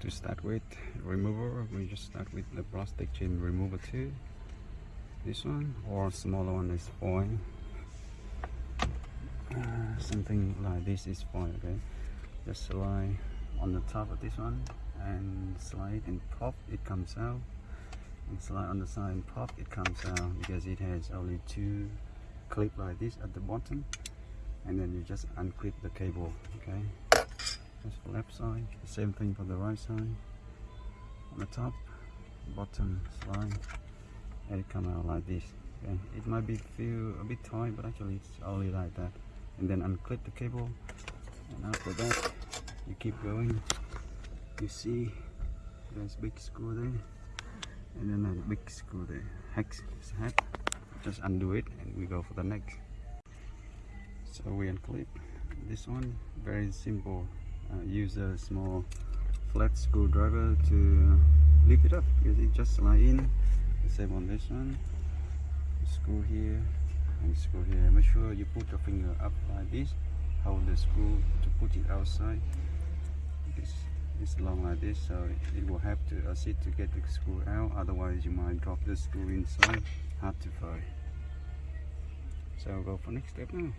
to start with remover. We just start with the plastic chain remover too. This one or smaller one is fine. Uh, something like this is fine okay? Just slide on the top of this one and slide and pop it comes out. And slide on the side and pop it comes out because it has only two clip like this at the bottom. And then you just unclip the cable okay that's the left side. Same thing for the right side. On the top bottom slide. And it come out like this. Okay it might be feel a bit tight but actually it's only like that. And then unclip the cable. And after that you keep going. You see there's big screw there? And then a big screw there. Hex head just undo it and we go for the next. So we unclip this one. Very simple uh, use a small flat screwdriver to lift it up because it just slide in. The same on this one. Screw here and screw here. Make sure you put your finger up like this. Hold the screw to put it outside. It's, is long like this so it will have to assist to get the screw out. Otherwise you might drop the screw inside. Hard to find. So I'll go for next step now